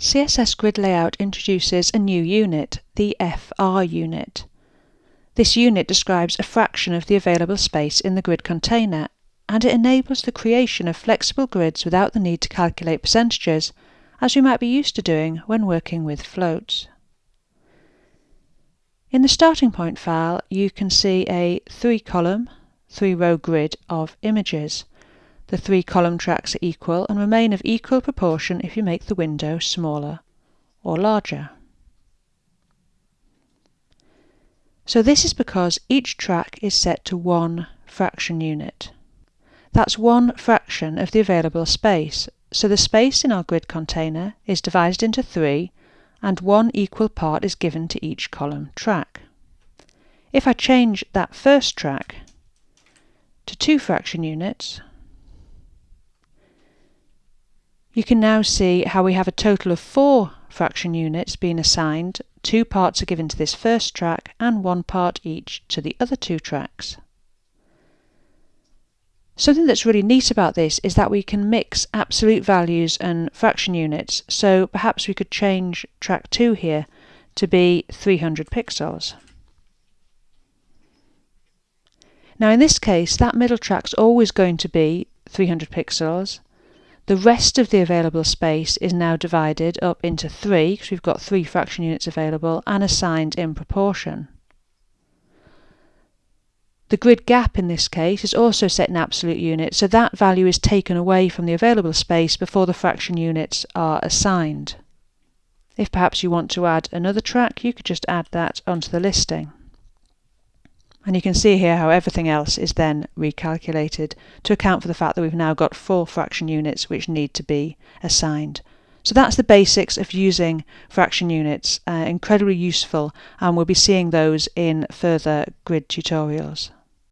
CSS Grid Layout introduces a new unit, the FR unit. This unit describes a fraction of the available space in the grid container, and it enables the creation of flexible grids without the need to calculate percentages, as we might be used to doing when working with floats. In the starting point file, you can see a three-column, three-row grid of images. The three column tracks are equal and remain of equal proportion if you make the window smaller or larger. So this is because each track is set to one fraction unit. That's one fraction of the available space, so the space in our grid container is divided into three and one equal part is given to each column track. If I change that first track to two fraction units, you can now see how we have a total of four fraction units being assigned. Two parts are given to this first track and one part each to the other two tracks. Something that's really neat about this is that we can mix absolute values and fraction units, so perhaps we could change track 2 here to be 300 pixels. Now in this case, that middle track's always going to be 300 pixels, the rest of the available space is now divided up into three, because we've got three fraction units available, and assigned in proportion. The grid gap in this case is also set in absolute units, so that value is taken away from the available space before the fraction units are assigned. If perhaps you want to add another track, you could just add that onto the listing. And you can see here how everything else is then recalculated to account for the fact that we've now got four fraction units which need to be assigned. So that's the basics of using fraction units, uh, incredibly useful and we'll be seeing those in further grid tutorials.